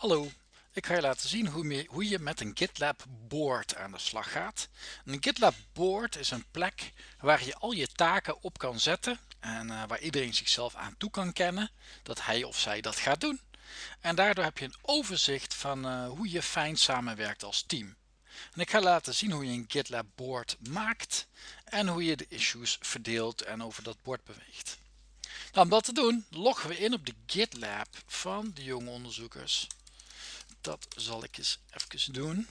Hallo, ik ga je laten zien hoe je, met een GitLab board aan de slag gaat. Een GitLab board is een plek waar je al je taken op kan zetten en uh, waar iedereen zichzelf aan toe kan kennen dat hij of zij dat gaat doen. En daardoor heb je een overzicht van uh, hoe je fijn samenwerkt als team. En ik ga laten zien hoe je een GitLab board maakt en hoe je de issues verdeelt en over dat bord beweegt. Nou, om dat te doen loggen we in op de GitLab van de jonge onderzoekers dat zal ik eens even doen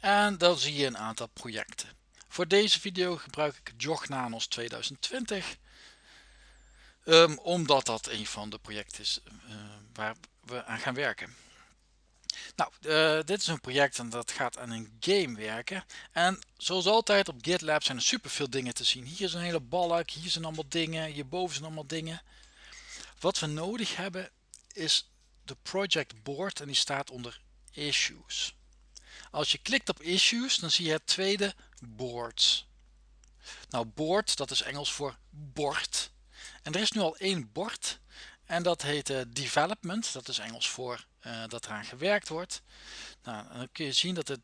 en dan zie je een aantal projecten voor deze video gebruik ik Jognanos 2020 um, omdat dat een van de projecten is uh, waar we aan gaan werken nou, uh, dit is een project en dat gaat aan een game werken. En zoals altijd op GitLab zijn er super veel dingen te zien. Hier is een hele balk, hier zijn allemaal dingen, hierboven zijn allemaal dingen. Wat we nodig hebben is de project board en die staat onder issues. Als je klikt op issues dan zie je het tweede boards. Nou board dat is Engels voor bord. En er is nu al één bord en dat heet uh, development. Dat is Engels voor uh, dat eraan gewerkt wordt. Nou, dan kun je zien dat er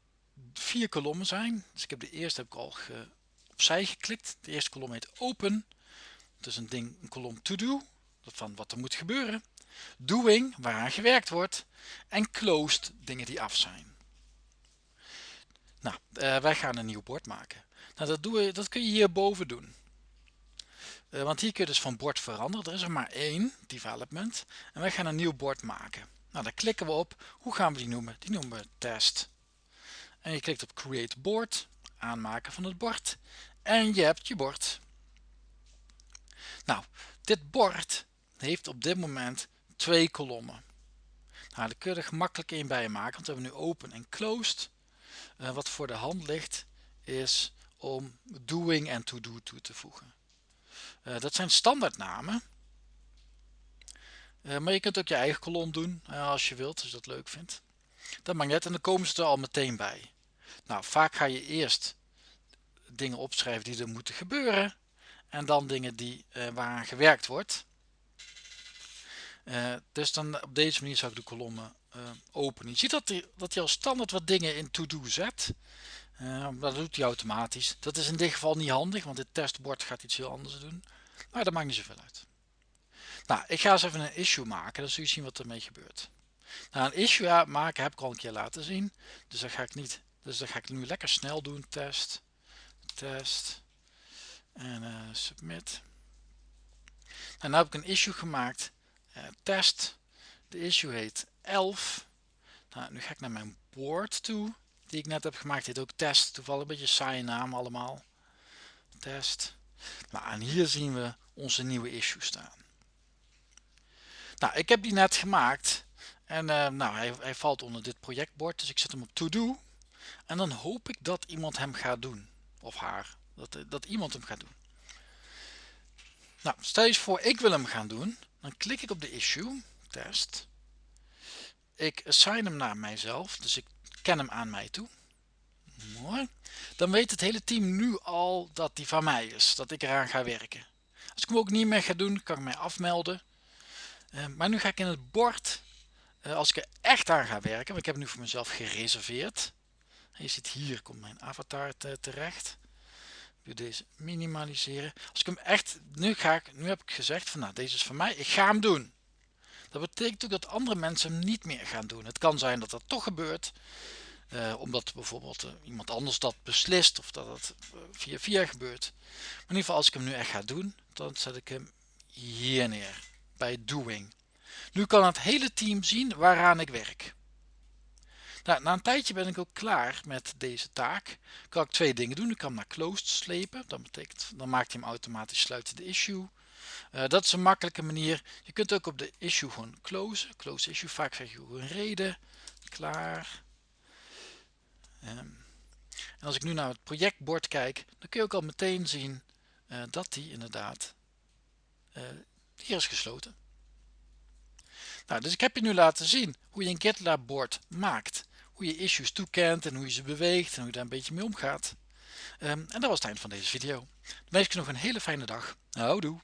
vier kolommen zijn. Dus ik heb de eerste heb ik al opzij geklikt. De eerste kolom heet open. Dus een ding, een kolom to do. Van wat er moet gebeuren doing waaraan gewerkt wordt en closed dingen die af zijn. Nou, uh, wij gaan een nieuw bord maken. Nou, dat, doen we, dat kun je hierboven doen. Uh, want hier kun je dus van bord veranderen. Er is er maar één, development. En wij gaan een nieuw bord maken. Nou, daar klikken we op. Hoe gaan we die noemen? Die noemen we test. En je klikt op create board, aanmaken van het bord. En je hebt je bord. Nou, dit bord heeft op dit moment twee kolommen. Nou, daar kun je er gemakkelijk een bij maken, want we hebben nu open en closed. Uh, wat voor de hand ligt is om doing en to do toe te voegen. Uh, dat zijn standaardnamen. Uh, maar je kunt ook je eigen kolom doen als je wilt, als je dat leuk vindt. Dat maakt net en dan komen ze er al meteen bij. Nou, vaak ga je eerst dingen opschrijven die er moeten gebeuren en dan dingen die, waaraan gewerkt wordt. Uh, dus dan op deze manier zou ik de kolommen uh, openen. Je ziet dat hij, dat al standaard wat dingen in to-do zet. Uh, dat doet hij automatisch. Dat is in dit geval niet handig, want dit testbord gaat iets heel anders doen. Maar dat maakt niet zoveel uit. Nou, ik ga eens even een issue maken, dan zul je zien wat ermee gebeurt. Nou, een issue maken heb ik al een keer laten zien. Dus dat ga ik niet. Dus dat ga ik nu lekker snel doen. Test, test en submit. En nu heb ik een issue gemaakt test. De issue heet 11. Nou, nu ga ik naar mijn board toe, die ik net heb gemaakt. Dit ook test, toevallig een beetje saaie naam allemaal. Test. Nou, en hier zien we onze nieuwe issue staan. Nou, ik heb die net gemaakt. En uh, nou, hij, hij, valt onder dit projectbord, dus ik zet hem op to do. En dan hoop ik dat iemand hem gaat doen. Of haar. Dat, dat iemand hem gaat doen. Nou, stel je voor ik wil hem gaan doen dan klik ik op de issue test. Ik assign hem naar mijzelf dus ik ken hem aan mij toe. Mooi. Dan weet het hele team nu al dat die van mij is dat ik eraan ga werken. Als ik hem ook niet meer ga doen kan ik mij afmelden. Uh, maar nu ga ik in het bord uh, als ik er echt aan ga werken want ik heb nu voor mezelf gereserveerd. Je ziet hier komt mijn avatar te, terecht wil deze minimaliseren. Als ik hem echt nu ga ik nu heb ik gezegd van nou deze is van mij ik ga hem doen. Dat betekent ook dat andere mensen hem niet meer gaan doen. Het kan zijn dat dat toch gebeurt uh, omdat bijvoorbeeld uh, iemand anders dat beslist of dat het uh, via via gebeurt. Maar in ieder geval als ik hem nu echt ga doen dan zet ik hem hier neer bij doing. Nu kan het hele team zien waaraan ik werk nou, na een tijdje ben ik ook klaar met deze taak. Kan ik twee dingen doen. Ik kan naar closed slepen. Dat betekent, dan maakt hij hem automatisch sluiten de issue. Uh, dat is een makkelijke manier. Je kunt ook op de issue gewoon closen. Close issue. Vaak zeg je een reden. Klaar. Um, en als ik nu naar het projectbord kijk, dan kun je ook al meteen zien uh, dat die inderdaad uh, hier is gesloten. Nou, dus ik heb je nu laten zien hoe je een GitLab bord maakt hoe je issues toekent en hoe je ze beweegt en hoe je daar een beetje mee omgaat. Um, en dat was het eind van deze video. Dan wens ik je nog een hele fijne dag. Houdoe!